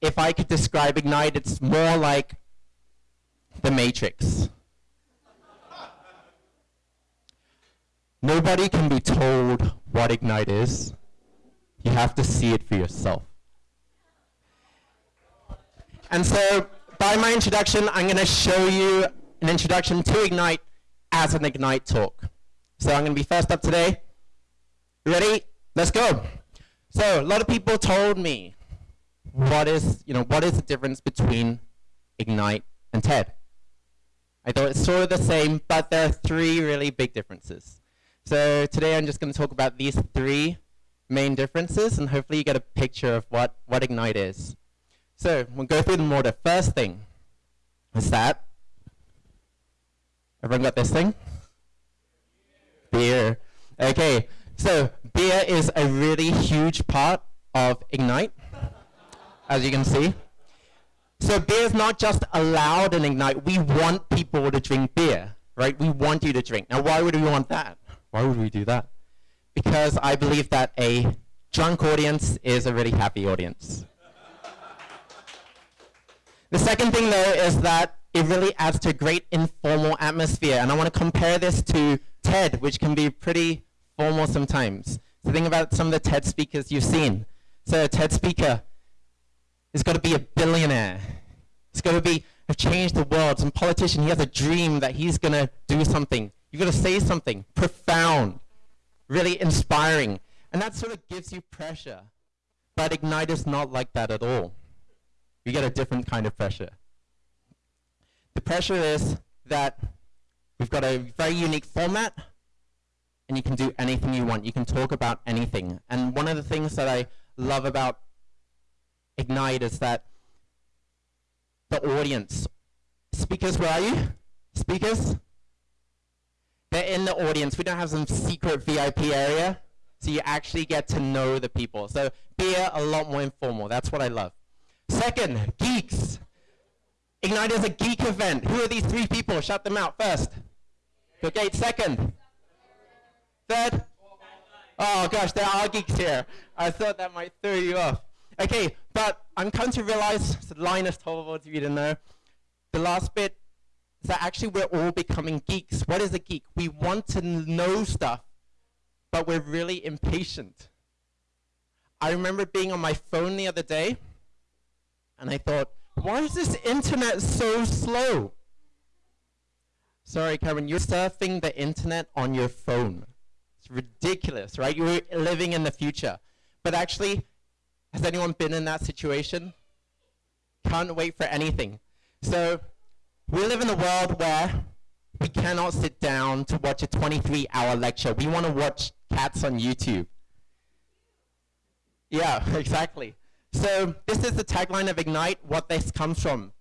if I could describe Ignite, it's more like the Matrix. Nobody can be told what Ignite is. You have to see it for yourself. And so, by my introduction, I'm going to show you an introduction to Ignite as an Ignite talk. So I'm going to be first up today. Ready? Let's go. So a lot of people told me what is, you know, what is the difference between Ignite and TED? I thought it's sort of the same, but there are three really big differences. So today I'm just going to talk about these three main differences, and hopefully you get a picture of what, what Ignite is. So we'll go through them order. First thing is that, everyone got this thing? Beer. Okay, so beer is a really huge part of Ignite, as you can see. So beer is not just allowed in Ignite. We want people to drink beer, right? We want you to drink. Now, why would we want that? Why would we do that? Because I believe that a drunk audience is a really happy audience. the second thing, though, is that it really adds to a great informal atmosphere. And I want to compare this to TED, which can be pretty formal sometimes. So think about some of the TED speakers you've seen. So a TED speaker is got to be a billionaire. He's got to be have changed the world. Some politician, he has a dream that he's going to do something. You've got to say something profound, really inspiring. And that sort of gives you pressure. But Ignite is not like that at all. You get a different kind of pressure. The pressure is that we've got a very unique format, and you can do anything you want. You can talk about anything. And one of the things that I love about Ignite is that the audience, speakers, where are you? Speakers? They're in the audience. We don't have some secret VIP area, so you actually get to know the people. So beer, a lot more informal. That's what I love. Second, geeks. Ignite is a geek event. Who are these three people? Shout them out first. Bill Gates, second. Third? Oh gosh, there are geeks here. I thought that might throw you off. Okay, but I'm coming to realize, so Linus Torvalds, if you didn't know, the last bit is that actually we're all becoming geeks. What is a geek? We want to know stuff, but we're really impatient. I remember being on my phone the other day, and I thought, why is this internet so slow? Sorry, Cameron, you're surfing the internet on your phone. It's ridiculous, right? You're living in the future. But actually, has anyone been in that situation? Can't wait for anything. So we live in a world where we cannot sit down to watch a 23-hour lecture. We want to watch cats on YouTube. Yeah, exactly. So this is the tagline of Ignite, what this comes from.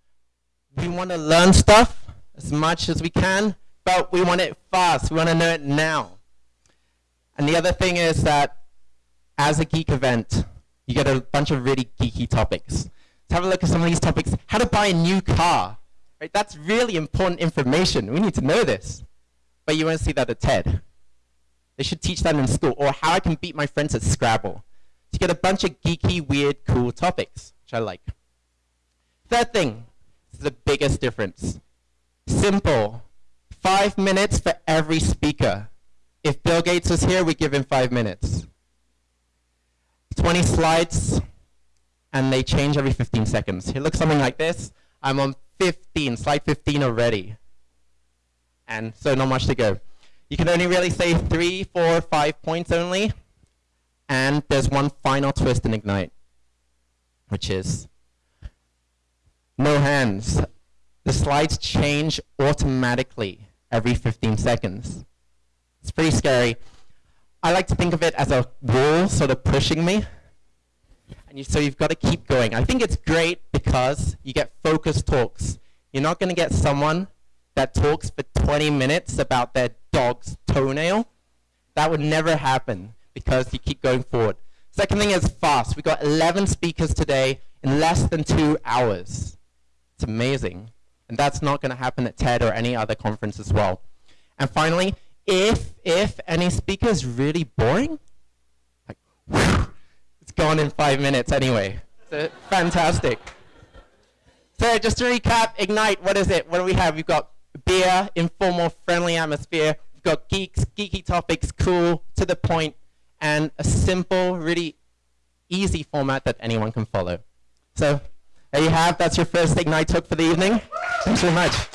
We want to learn stuff as much as we can, but we want it fast. We want to know it now. And the other thing is that as a geek event, you get a bunch of really geeky topics. Let's have a look at some of these topics. How to buy a new car. Right? That's really important information. We need to know this. But you won't see that at TED. They should teach that in school. Or how I can beat my friends at Scrabble. To get a bunch of geeky, weird, cool topics, which I like. Third thing, this is the biggest difference. Simple. Five minutes for every speaker. If Bill Gates was here, we'd give him five minutes. 20 slides, and they change every 15 seconds. It looks something like this. I'm on 15, slide 15 already. And so not much to go. You can only really say three, four, five points only. And there's one final twist in Ignite, which is no hands. The slides change automatically every 15 seconds. It's pretty scary. I like to think of it as a wall sort of pushing me. And you, so you've got to keep going. I think it's great because you get focused talks. You're not going to get someone that talks for 20 minutes about their dog's toenail. That would never happen because you keep going forward. Second thing is fast. We got 11 speakers today in less than two hours. It's amazing. And that's not going to happen at TED or any other conference as well. And finally, if, if any speaker is really boring, like, whew, it's gone in five minutes anyway. So fantastic. So just to recap, Ignite, what is it? What do we have? We've got beer, informal, friendly atmosphere. We've got geeks, geeky topics, cool, to the point, and a simple, really easy format that anyone can follow. So there you have. That's your first Ignite talk for the evening. Thanks very much.